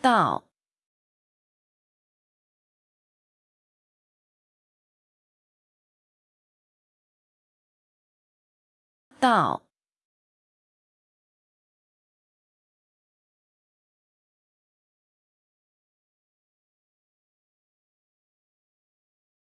到到